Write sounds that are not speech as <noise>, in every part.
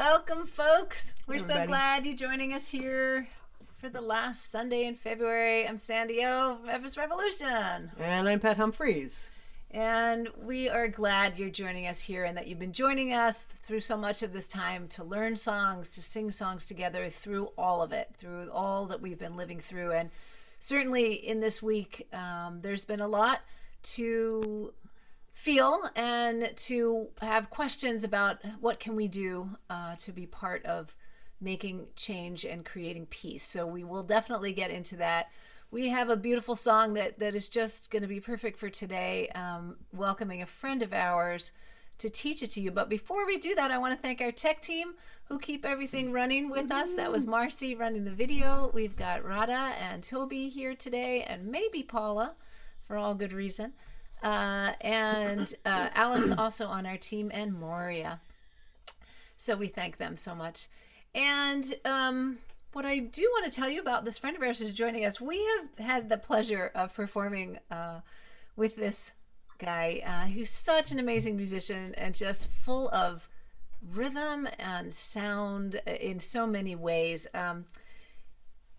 Welcome, folks. We're so glad you're joining us here for the last Sunday in February. I'm Sandy O, Emma's Revolution. And I'm Pat Humphries. And we are glad you're joining us here and that you've been joining us through so much of this time to learn songs, to sing songs together through all of it, through all that we've been living through. And certainly in this week, um, there's been a lot to feel and to have questions about what can we do uh, to be part of making change and creating peace. So we will definitely get into that. We have a beautiful song that that is just going to be perfect for today um, welcoming a friend of ours to teach it to you. But before we do that i want to thank our tech team who keep everything running with us. That was marcy running the video. We've got rada and toby here today and maybe paula for all good reason uh, and uh, alice <clears throat> also on our team and moria so we thank them so much and um, what I do want to tell you about this friend of ours who's joining us, we have had the pleasure of performing uh, with this guy uh, who's such an amazing musician and just full of rhythm and sound in so many ways. Um,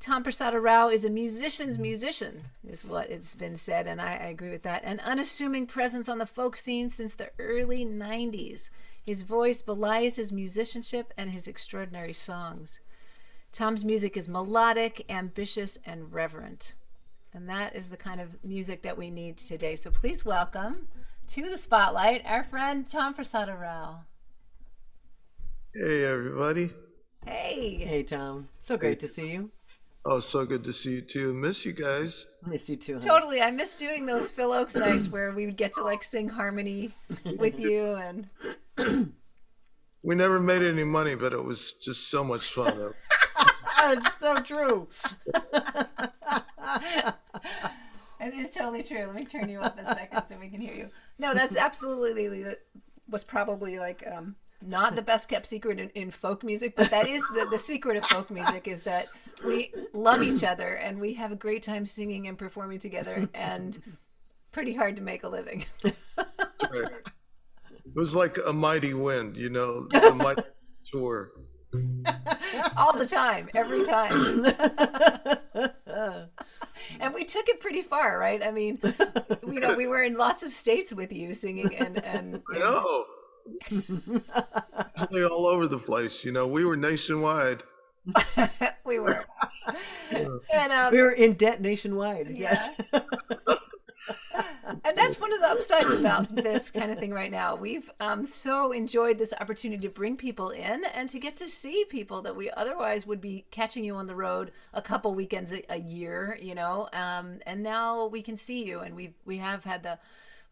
Tom Prasada Rao is a musician's musician, is what it's been said, and I, I agree with that. An unassuming presence on the folk scene since the early 90s. His voice belies his musicianship and his extraordinary songs. Tom's music is melodic, ambitious, and reverent. And that is the kind of music that we need today. So please welcome to the spotlight our friend Tom Prasada Rao. Hey, everybody. Hey. Hey, Tom. So great to see you. Oh, so good to see you too. Miss you guys. Miss you too. Huh? Totally. I miss doing those Phil Ochs nights where we would get to like sing harmony with you and <clears throat> We never made any money, but it was just so much fun. <laughs> it's so true. <laughs> It is totally true. Let me turn you up a second so we can hear you. No, that's absolutely that was probably like um, not the best kept secret in, in folk music, but that is the, the secret of folk music is that we love each other and we have a great time singing and performing together and pretty hard to make a living. Right. It was like a mighty wind, you know, a <laughs> mighty tour. All the time, every time. and we took it pretty far, right? I mean, you know, we were in lots of states with you singing and and, I know. Really all over the place, you know. We were nationwide. <laughs> we were. And um, we were in debt nationwide. Yes. and that's one of the upsides about this kind of thing right now. We've um, so enjoyed this opportunity to bring people in and to get to see people that we otherwise would be catching you on the road a couple weekends a, a year, you know. Um, and now we can see you, and we we have had the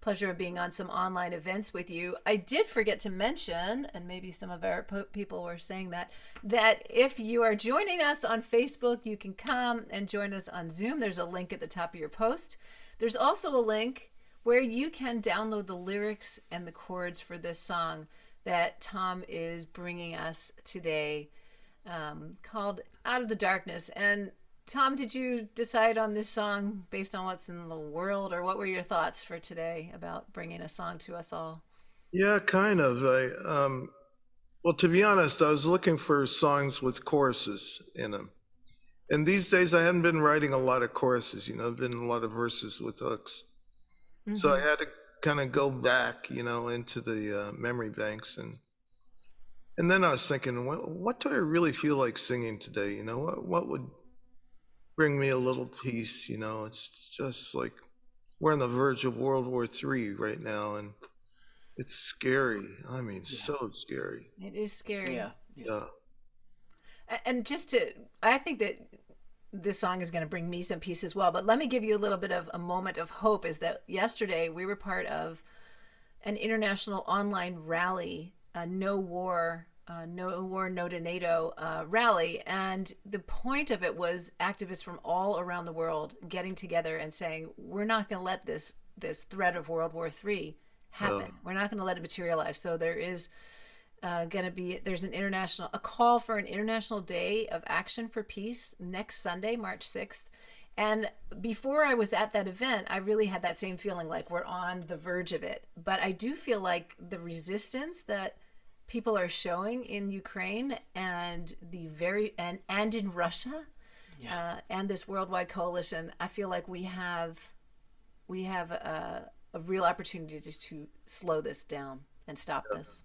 pleasure of being on some online events with you. I did forget to mention, and maybe some of our people were saying that, that if you are joining us on Facebook, you can come and join us on Zoom. There's a link at the top of your post. There's also a link where you can download the lyrics and the chords for this song that Tom is bringing us today um, called Out of the Darkness. And Tom, did you decide on this song based on what's in the world, or what were your thoughts for today about bringing a song to us all? Yeah, kind of. I um well, to be honest, I was looking for songs with choruses in them. And these days I hadn't been writing a lot of choruses, you know, I've been a lot of verses with hooks. So I had to kind of go back, you know, into the uh, memory banks and and then I was thinking, what, what do I really feel like singing today? You know, what what would bring me a little peace? You know, it's just like we're on the verge of World War III right now, and it's scary. I mean, so scary. It is scary. Yeah. Yeah. And just to, I think that this song is going to bring me some peace as well. But let me give you a little bit of a moment of hope is that yesterday we were part of an international online rally, a no war, uh, no war, no to NATO uh, rally. And the point of it was activists from all around the world getting together and saying, we're not going to let this, this threat of World War III happen. Yeah. We're not going to let it materialize. So there is uh, going to be there's an international a call for an international day of action for peace next sunday march 6th and before i was at that event i really had that same feeling like we're on the verge of it but i do feel like the resistance that people are showing in Ukraine and the very and and in Russia, uh, and this worldwide coalition, I feel like we have we have a, a real opportunity to, to slow this down and stop this.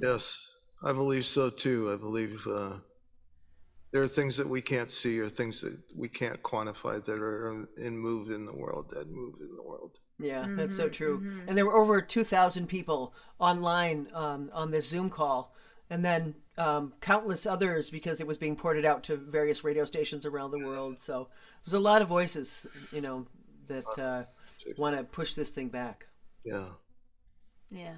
Yes, I believe so too. I believe uh, there are things that we can't see or things that we can't quantify that are in move in the world, that move in the world. Yeah, that's so true. And there were over 2,000 people online um, on this Zoom call, and then um, countless others because it was being ported out to various radio stations around the world. So there's a lot of voices, you know, that uh, want to push this thing back. Yeah. Yeah.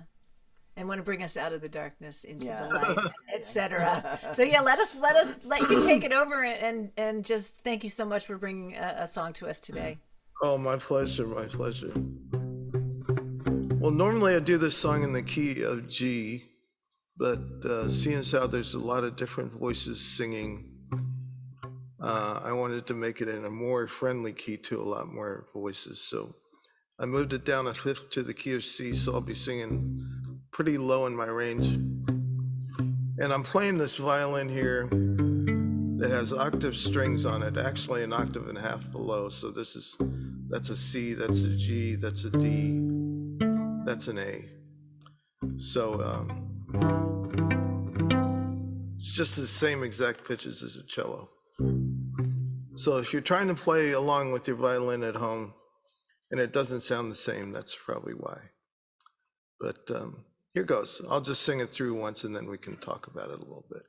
And want to bring us out of the darkness into Yeah. the light, <laughs> etc. So yeah, let us let us let you take it over and and just thank you so much for bringing a, a song to us today. Oh, my pleasure, my pleasure. Well, normally I do this song in the key of G, but uh, seeing as how there's a lot of different voices singing, uh, I wanted to make it in a more friendly key to a lot more voices. So I moved it down a fifth to the key of C, so I'll be singing pretty low in my range. And I'm playing this violin here that has octave strings on it, actually an octave and a half below. So this is, that's a C, that's a G, that's a D, that's an A. So um, it's just the same exact pitches as a cello. So if you're trying to play along with your violin at home and it doesn't sound the same, that's probably why. But um, here goes. I'll just sing it through once and then we can talk about it a little bit.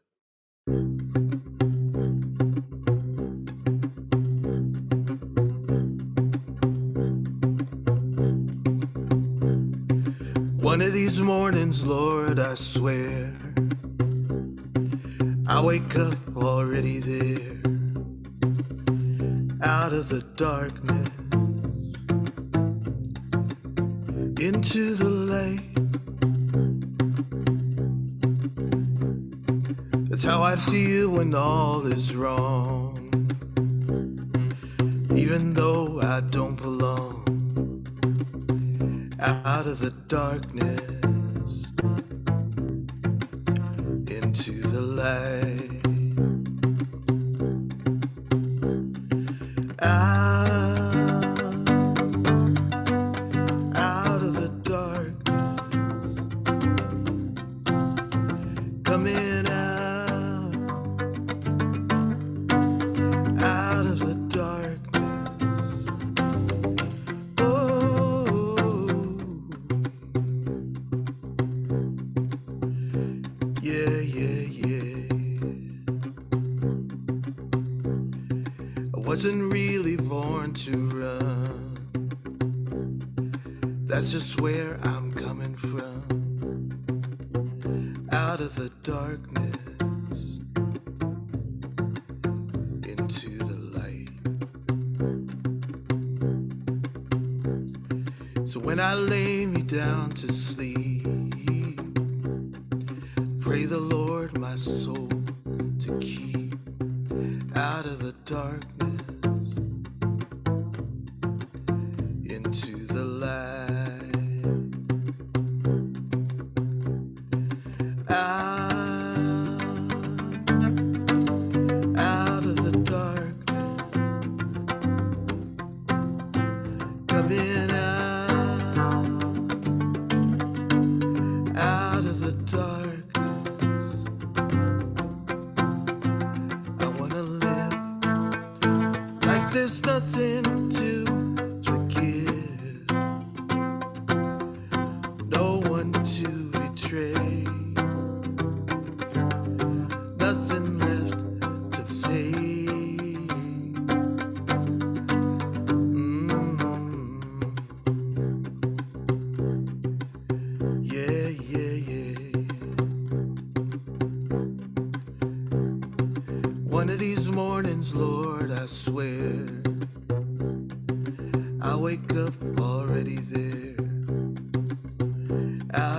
One of these mornings, Lord, I swear, I wake up already there, out of the darkness, into the light. How I feel when all is wrong, even though I don't belong out of the darkness into the light.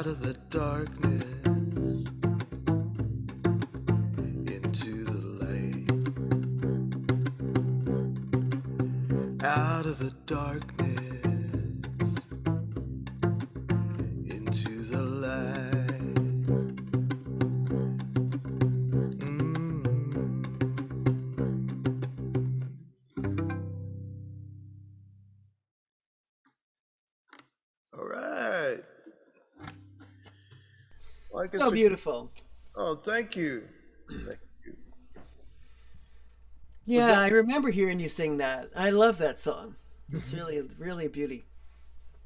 Out of the darkness into the light. out of the darkness So beautiful. Oh, thank you. Thank you. Yeah, I remember hearing you sing that. I love that song. It's really, really a beauty.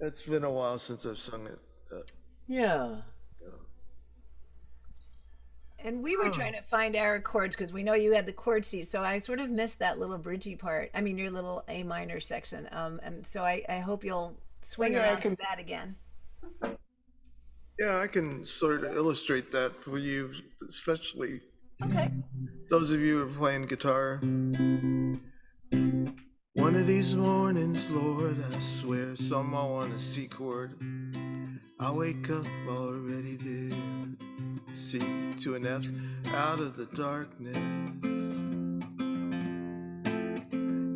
It's been a while since I've sung it. Uh, Yeah. And we were trying to find our chords because we know you had the chord sheet, so I sort of missed that little bridgy part. I mean, your little A minor section. Um, and so I, I hope you'll swing Yeah, I around can- to that again. Yeah, I can sort of illustrate that for you, especially Okay. those of you who are playing guitar. One of these mornings, Lord, I swear, somehow on a C chord, I wake up already there. C to an F, out of the darkness,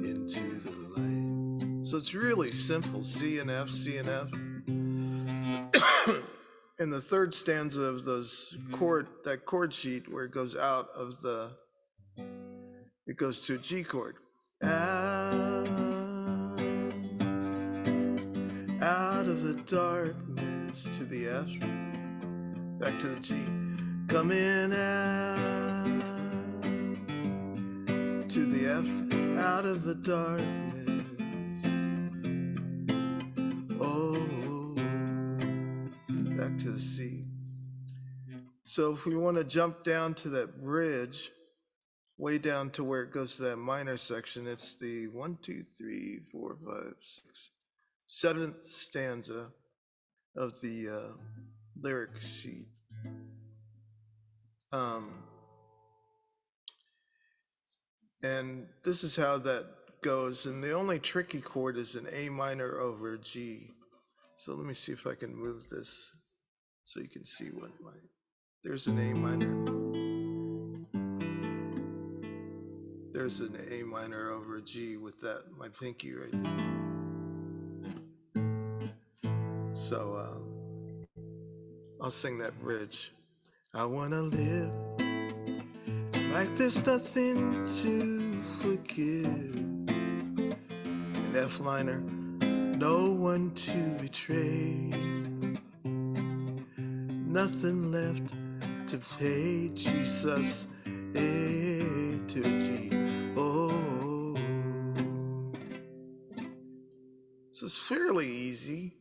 into the light. So it's really simple C and F, C and F. in the third stanza of those mm-hmm. chord that chord sheet where it goes out of the it goes to a G chord. Out, out of the darkness to the F, back to the G. Coming out to the F, out of the darkness. So if we want to jump down to that bridge, way down to where it goes to that minor section, it's the one, two, three, four, five, six, seventh stanza of the uh, lyric sheet. Um, and this is how that goes. And the only tricky chord is an A minor over G. So let me see if I can move this so you can see what my, there's an A minor. There's an A minor over a G with that, my pinky right there. So, uh, I'll sing that bridge. I wanna live like there's nothing to forgive. An F minor, no one to betray. Nothing left to pay Jesus A to G. Oh, so it's fairly easy,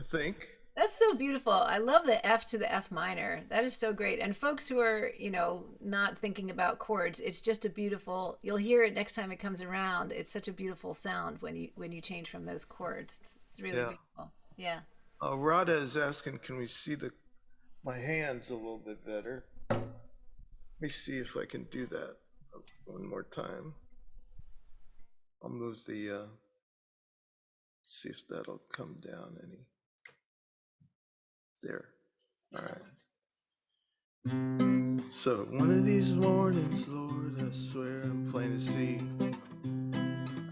I think. That's so beautiful. I love the F to the F minor. That is so great. And folks who are, you know, not thinking about chords, it's just a beautiful. You'll hear it next time it comes around. It's such a beautiful sound when you when you change from those chords. It's, it's really Yeah. beautiful. Yeah. Uh, Rada is asking, can we see the my hands a little bit better? Let me see if I can do that one more time. I'll move the. Uh, see if that'll come down any. There. All right. So one of these mornings, Lord, I swear I'm plain to see.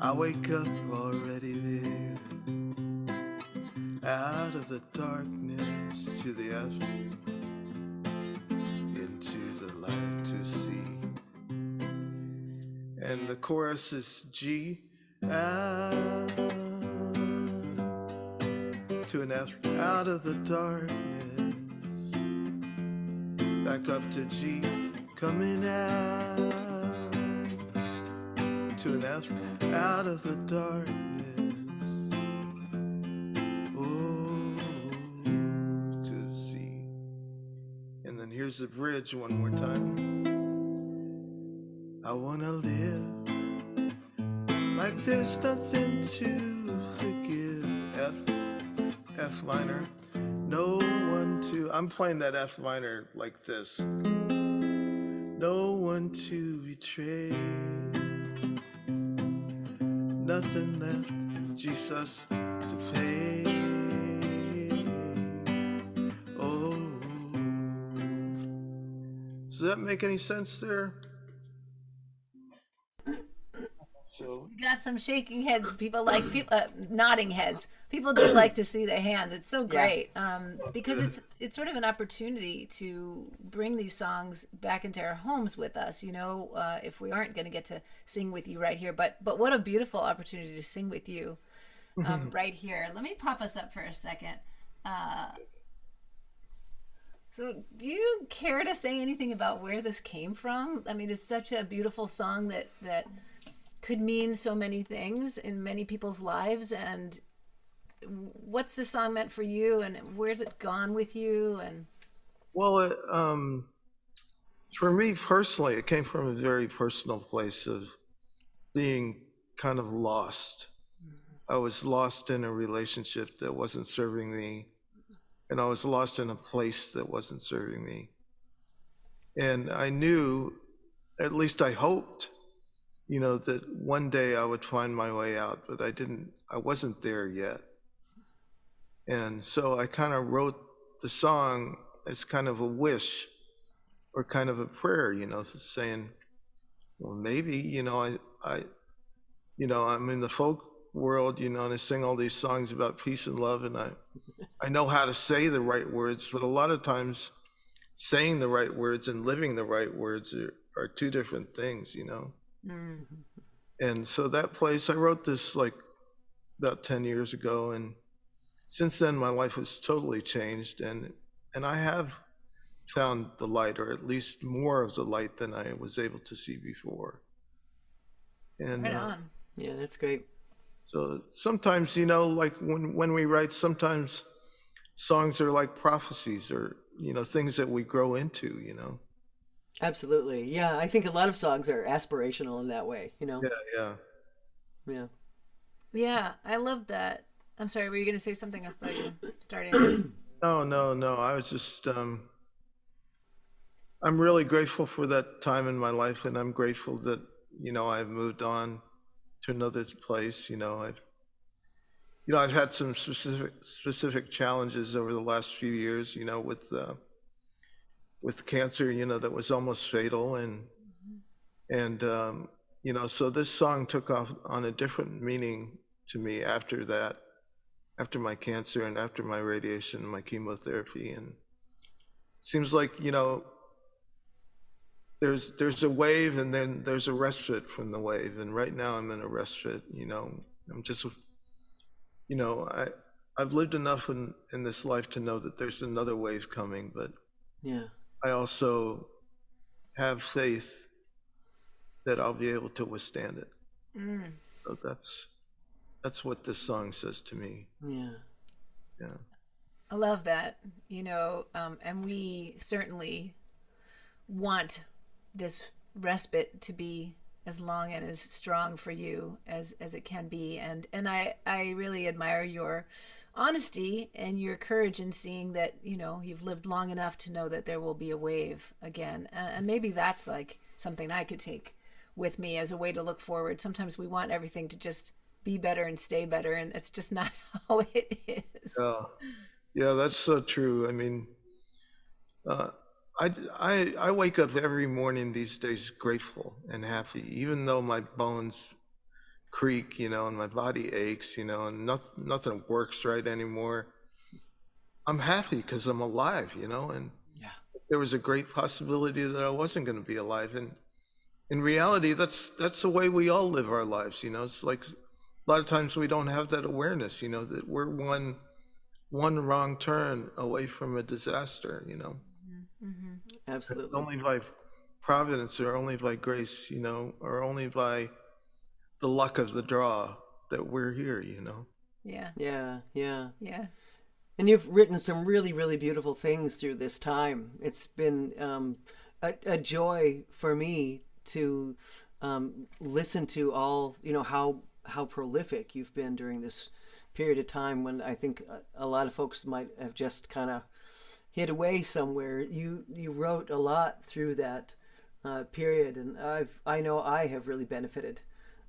I wake up already there out of the darkness to the F, into the light to see. And the chorus is G, out to an F, out of the darkness, back up to G, coming out to an F, out of the darkness. Here's the bridge one more time. I wanna live like there's nothing to forgive. F, F minor. No one to. I'm playing that F minor like this. No one to betray. Nothing left, Jesus, to pay. That make any sense there? So, You got some shaking heads. People like people uh, nodding heads. People do like to see the hands. It's so great um, because it's it's sort of an opportunity to bring these songs back into our homes with us. You know, uh, if we aren't going to get to sing with you right here, but but what a beautiful opportunity to sing with you um, right here. Let me pop us up for a second. Uh, So, do you care to say anything about where this came from? I mean, it's such a beautiful song that that could mean so many things in many people's lives. And what's the song meant for you, and where's it gone with you? And Well, it, um, for me personally, it came from a very personal place of being kind of lost. I was lost in a relationship that wasn't serving me, and I was lost in a place that wasn't serving me. And I knew, at least I hoped, you know, that one day I would find my way out, but I didn't, I wasn't there yet. And so I kind of wrote the song as kind of a wish or kind of a prayer, you know, saying, well, maybe, you know, I, I, you know, I'm in the folk world, you know, and I sing all these songs about peace and love, and I, I know how to say the right words, but a lot of times, saying the right words and living the right words are, are two different things, you know. And so that place, I wrote this like about ten years ago, and since then my life has totally changed, and and I have found the light, or at least more of the light than I was able to see before. And right uh. Yeah, that's great. so sometimes, you know, like when when we write, sometimes songs are like prophecies, or you know, things that we grow into. You know. Absolutely. Yeah, I think a lot of songs are aspirational in that way, you know? Yeah, yeah. Yeah. Yeah, I love that. I'm sorry, were you going to say something? I thought you were starting. <clears throat> No, no, no. I was just, um, I'm really grateful for that time in my life, and I'm grateful that, you know, I've moved on to another place. You know, I've, you know, I've had some specific specific challenges over the last few years. You know, with uh, with cancer. You know, that was almost fatal, and and um, you know, so this song took off on a different meaning to me after that, after my cancer and after my radiation, and my chemotherapy, and seems like you know there's there's a wave and then there's a respite from the wave and right now i'm in a respite you know i'm just you know i i've lived enough in in this life to know that there's another wave coming but Yeah. i also have faith that i'll be able to withstand it Mm. so that's that's what this song says to me Yeah. yeah I love that, you know, um, and we certainly want this respite to be as long and as strong for you as as it can be, and and I I really admire your honesty and your courage in seeing that you know you've lived long enough to know that there will be a wave again, uh, and maybe that's like something I could take with me as a way to look forward. Sometimes we want everything to just be better and stay better, and it's just <laughs> not how it is. Yeah, yeah, that's so true. I mean, uh, I, I, I wake up every morning these days grateful and happy, even though my bones creak, you know, and my body aches, you know, and nothing, nothing works right anymore. I'm happy because I'm alive, you know, and Yeah. there was a great possibility that I wasn't going to be alive. And in reality, that's that's the way we all live our lives, you know. It's like a lot of times we don't have that awareness, you know, that we're one one wrong turn away from a disaster, you know. Absolutely. Only by providence or only by grace, you know, or only by the luck of the draw that we're here, you know. Yeah, Yeah. Yeah. yeah. And you've written some really, really beautiful things through this time. It's been um, a, a joy for me to um, listen to all, you know, how how prolific you've been during this period of time when I think a, a lot of folks might have just kind of hid away somewhere. You you wrote a lot through that uh, period, and I've I know I have really benefited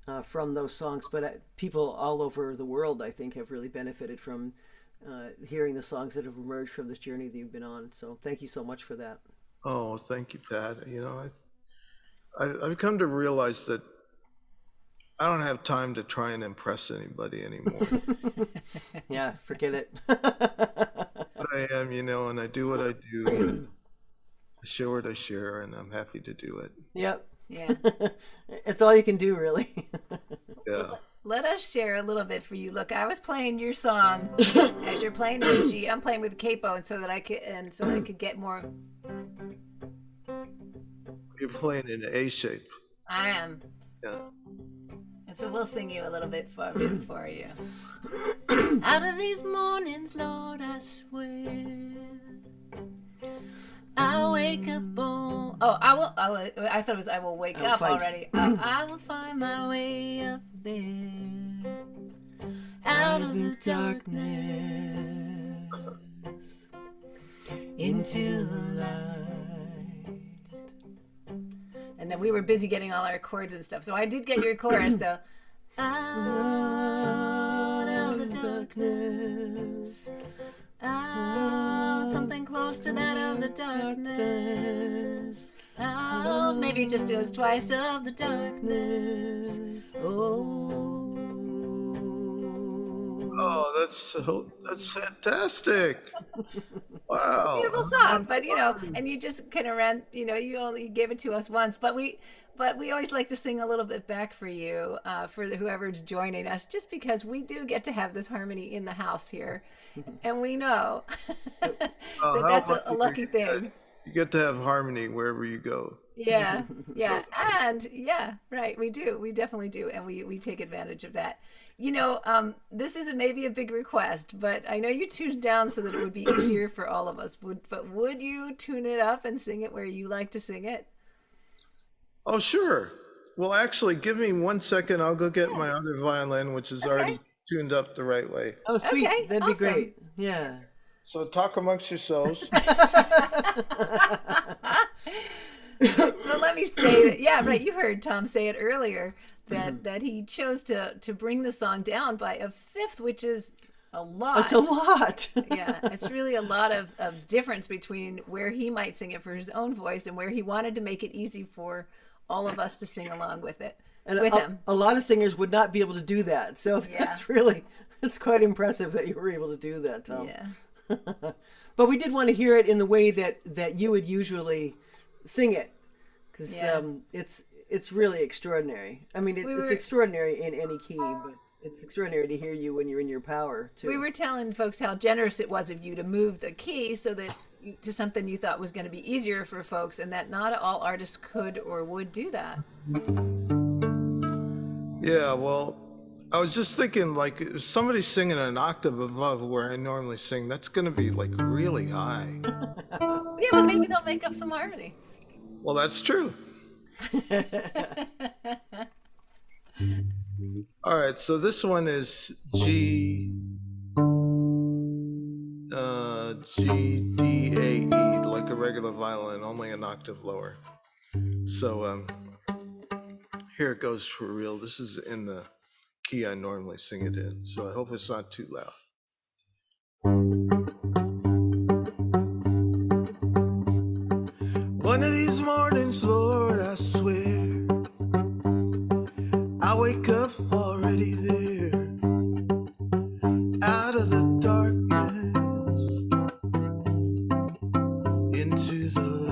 uh, from those songs. But I, people all over the world, I think, have really benefited from uh, hearing the songs that have emerged from this journey that you've been on. So thank you so much for that. Oh, thank you, Pat. You know, I, I, I've come to realize that I don't have time to try and impress anybody anymore. <laughs> Yeah, forget it. <laughs> but I am, you know, and I do what I do. <clears throat> I share what I share, and I'm happy to do it. yep. Yeah. <laughs> it's all you can do, really. <laughs> Yeah. let us share a little bit for you. Look, I was playing your song <coughs> as you're playing with I'm playing with capo, and so that I could and so I could get more. You're playing in A shape. I am, Yeah. And so we'll sing you a little bit for bit <coughs> for you. Out of these mornings, Lord, I swear. I wake up on. Oh, I will. I, will, I thought it was I will wake I will up find- already. Uh, I <clears throat> will find my way up there. Out of the darkness. Into the light. And then we were busy getting all our chords and stuff. So I did get your chorus though. <clears throat> Out of the darkness. Out, something close to that of the darkness. Out, maybe just do us twice of the darkness. Oh. Oh, that's so that's fantastic. <laughs> Wow. beautiful song but you know and you just kind of ran you know you only gave it to us once but we but we always like to sing a little bit back for you uh, for the, whoever's joining us just because we do get to have this harmony in the house here and we know <laughs> that Oh, that's a, a lucky thing You get to have harmony wherever you go. Yeah <laughs> yeah and yeah right we do we definitely do and we we take advantage of that you know um this is a, maybe a big request but i know you tuned down so that it would be <clears throat> easier for all of us would but would you tune it up and sing it where you like to sing it Oh, sure. Well, actually, give me one second. I'll go get my other violin, which is already tuned up the right way. Oh, sweet. Okay, That'd be great. Yeah. So talk amongst yourselves. <laughs> <laughs> so let me say that yeah right you heard tom say it earlier that mm-hmm. that he chose to to bring the song down by a fifth which is a lot It's a lot. <laughs> yeah it's really a lot of, of difference between where he might sing it for his own voice and where he wanted to make it easy for all of us to sing along with it And with a, him a lot of singers would not be able to do that. So <laughs> Yeah. that's really, it's quite impressive that you were able to do that, Tom. yeah <laughs> But we did want to hear it in the way that that you would usually sing it, because Yeah. um, it's it's really extraordinary. I mean, it, We it's extraordinary in any key, but it's extraordinary to hear you when you're in your power too. we were telling folks how generous it was of you to move the key so that you, to something you thought was going to be easier for folks and that not all artists could or would do that yeah, well, I was just thinking, like, if somebody's singing an octave above where I normally sing, that's going to be like really high. <laughs> yeah but maybe they'll make up some harmony Well, that's true. <laughs> All right, so this one is G, uh, G, D, A, E, like a regular violin, only an octave lower. So, um, here it goes for real. This is in the key I normally sing it in, so I hope it's not too loud. Mornings, Lord, I swear, I wake up already there, out of the darkness into the light.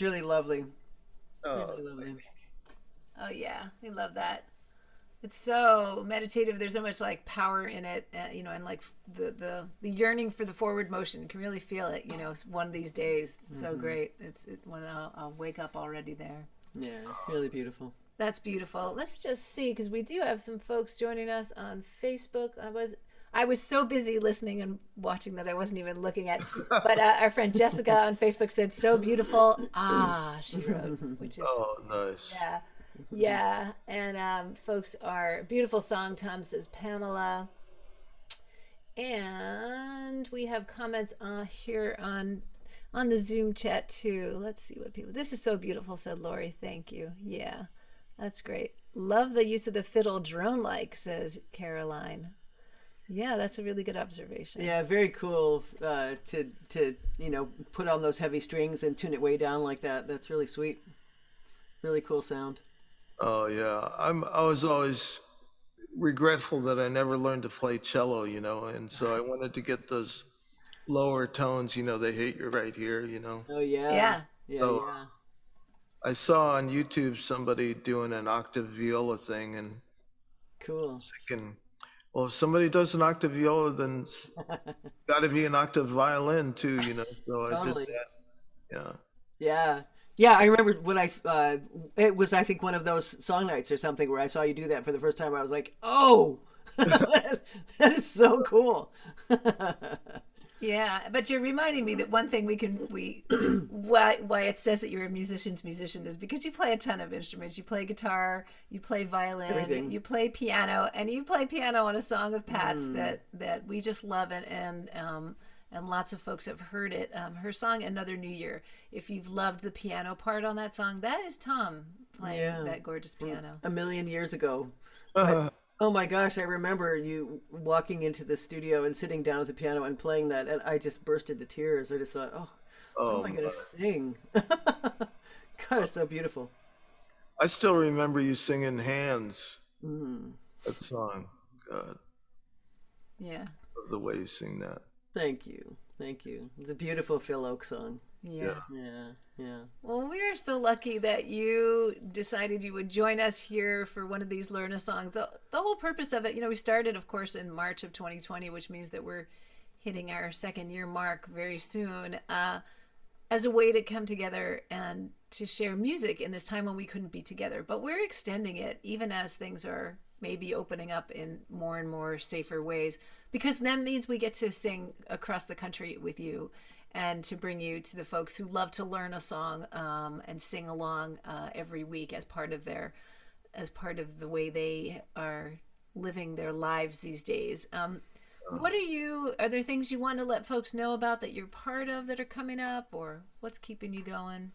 Yeah, that's really lovely. Oh, Really lovely. Oh yeah, we love that. It's so meditative. There's so much like power in it, uh, you know, and like the, the the yearning for the forward motion. You can really feel it. You know, it's one of these days. It's so great. It's it, when I'll, I'll wake up already there. Yeah, really beautiful. That's beautiful. Let's just see because we do have some folks joining us on Facebook. I was I was so busy listening and watching that I wasn't even looking at. <laughs> But uh, our friend Jessica on Facebook said, "So beautiful." Ah, she wrote, which is oh, nice. yeah, yeah. And um, folks are beautiful song. Tom says Pamela, and we have comments uh, here on on the Zoom chat too. Let's see what people. This is so beautiful," said Lori. Thank you. Yeah, that's great. Love the use of the fiddle drone like, says Caroline. Yeah, that's a really good observation. Yeah, very cool uh, to to you know put on those heavy strings and tune it way down like that. That's really sweet. Really cool sound. Oh yeah, I'm. I was always regretful that I never learned to play cello, you know, and so I wanted to get those lower tones. You know, they hit you right here. You know, Oh yeah. Yeah. Yeah. So- yeah. I saw on YouTube somebody doing an octave viola thing, and Cool. thinking, well, if somebody does an octave viola, then it's got to be an octave violin too. You know, so I Totally. did that. Yeah. Yeah. Yeah, I remember when I uh, it was I think one of those song nights or something where I saw you do that for the first time. I was like, oh, <laughs> that is so cool. <laughs> Yeah, but you're reminding me that one thing we can we <clears throat> why why it says that you're a musician's musician is because you play a ton of instruments. You play guitar, you play violin, Everything. you play piano, and you play piano on a song of Pat's that that we just love it and um and lots of folks have heard it. Um, her song "Another New Year." If you've loved the piano part on that song, that is Tom playing Yeah. that gorgeous piano. a million years ago. Uh, Oh my gosh, I remember you walking into the studio and sitting down at the piano and playing that, and I just burst into tears. I just thought, oh, how oh, am I going to sing? <laughs> God, it's so beautiful. I still remember you singing "Hands." Mm, That song. God, Yeah, love the way you sing that. Thank you. Thank you. It's a beautiful Phil Ochs song. yeah. Yeah, yeah. Well, we are so lucky that you decided you would join us here for one of these Learn a Song. The, the whole purpose of it, you know, we started, of course, in March of 2020, which means that we're hitting our second year mark very soon, uh, as a way to come together and to share music in this time when we couldn't be together. But we're extending it even as things are maybe opening up in more and more safer ways, because that means we get to sing across the country with you and to bring you to the folks who love to learn a song um, and sing along uh, every week as part of their as part of the way they are living their lives these days. Um, what are you are there things you want to let folks know about that you're part of that are coming up or what's keeping you going?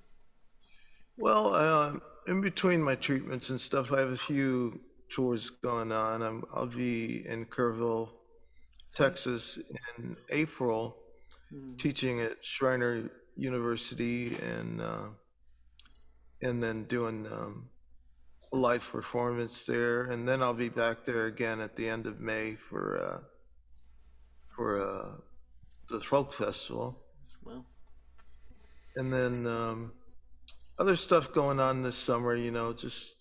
Well, uh, in between my treatments and stuff, I have a few tours going on. I'm, I'll be in Kerrville, Texas in April, teaching at Schreiner University and uh, and then doing um, a live performance there. And then I'll be back there again at the end of May for uh, for uh, the folk festival. Well, And then um, other stuff going on this summer, you know, just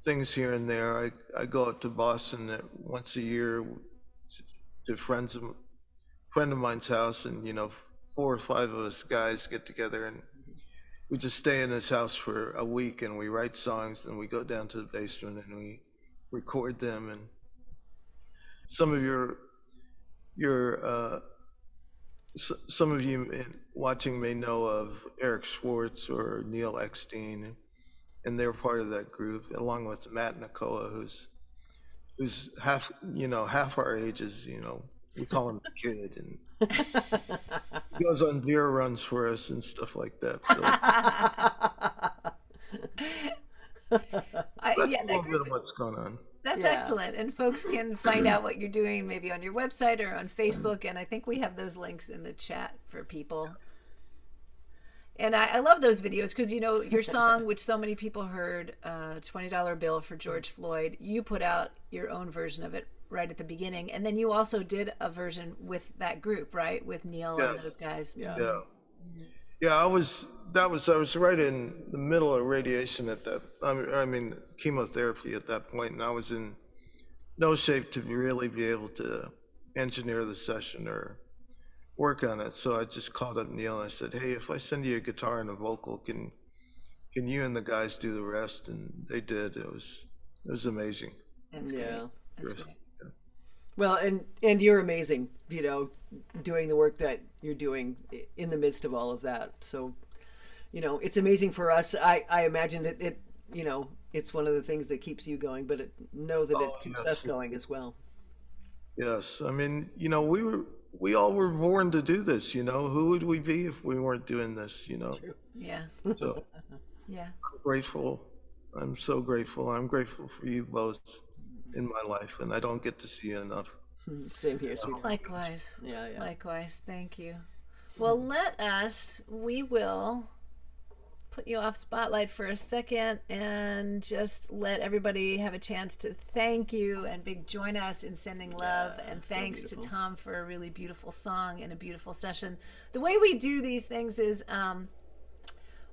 things here and there. I, I go up to Boston once a year to friends of friend of mine's house, and you know, four or five of us guys get together and we just stay in his house for a week and we write songs. Then we go down to the basement and we record them. And some of your your uh, s- some of you watching may know of Eric Schwartz or Neil Eckstein, and they're part of that group, along with Matt Nicola, who's who's half you know half our ages. You know, we call him a kid, and he goes on beer runs for us and stuff like that. So I, that's yeah, a little group bit of what's going on. That's Yeah. excellent. And folks can <clears throat> find out what you're doing maybe on your website or on Facebook. And I think we have those links in the chat for people. And I, I love those videos because, you know, your song, which so many people heard, uh, $20 Bill for George Floyd, you put out your own version of it right at the beginning. And then you also did a version with that group, right? With Neil and those guys. Yeah. Yeah. Yeah, I was, that was, I was right in the middle of radiation at that, I mean, I mean, chemotherapy at that point, and I was in no shape to really be able to engineer the session or work on it. So I just called up Neil and I said, hey, if I send you a guitar and a vocal, can, can you and the guys do the rest? And they did. It was, it was amazing. That's great. Yeah. That's great. Well, and and you're amazing, you know, doing the work that you're doing in the midst of all of that. So, you know, it's amazing for us. I I imagine it. It you know, it's one of the things that keeps you going, but it, know that it Oh, keeps yes. us going as well. Yes, I mean, you know, we were, we all were born to do this, you know, who would we be if we weren't doing this, you know? True. Yeah. So <laughs> Yeah. grateful. I'm so grateful. I'm grateful for you both in my life, and I don't get to see you enough. Hmm, same here, sweetheart. Likewise. Yeah, yeah. Likewise. Thank you. Well, let us, we will put you off spotlight for a second and just let everybody have a chance to thank you and big join us in sending love and so thanks to. Tom for a really beautiful song and a beautiful session. The way we do these things is um,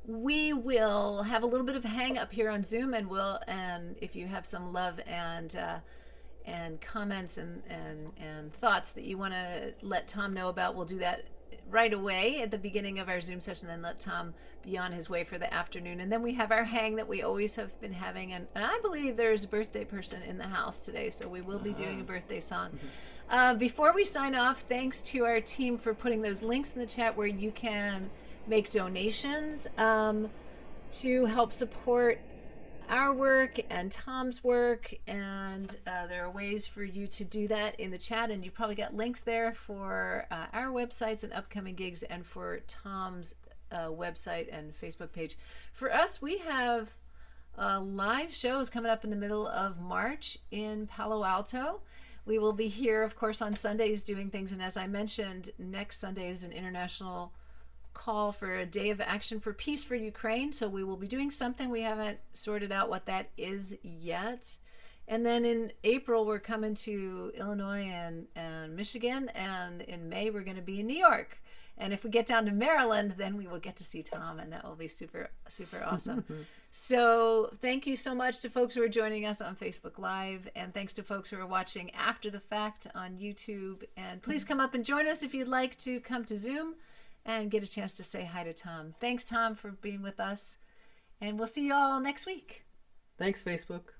we will have a little bit of hang up here on Zoom, and we'll and if you have some love and uh, and comments and and and thoughts that you want to let Tom know about, we'll do that right away at the beginning of our Zoom session, and let Tom be on his way for the afternoon. And then we have our hang that we always have been having, and, and I believe there's a birthday person in the house today, so we will be doing a birthday song. Uh, before we sign off, thanks to our team for putting those links in the chat where you can make donations um, to help support our work and Tom's work. And uh, there are ways for you to do that in the chat. And you probably got links there for uh, our websites and upcoming gigs and for Tom's uh, website and Facebook page. For us, we have uh, live shows coming up in the middle of March in Palo Alto. We will be here, of course, on Sundays doing things. And as I mentioned, next Sunday is an international call for a day of action for peace for Ukraine. So we will be doing something. We haven't sorted out what that is yet. And then in April, we're coming to Illinois and, and Michigan. And in May, we're going to be in New York. And if we get down to Maryland, then we will get to see Tom, and that will be super, super awesome. <laughs> so, thank you so much to folks who are joining us on Facebook Live, and thanks to folks who are watching after the fact on YouTube. And please mm-hmm. come up and join us if you'd like to come to Zoom and get a chance to say hi to Tom. Thanks, Tom, for being with us, and we'll see you all next week. Thanks, Facebook.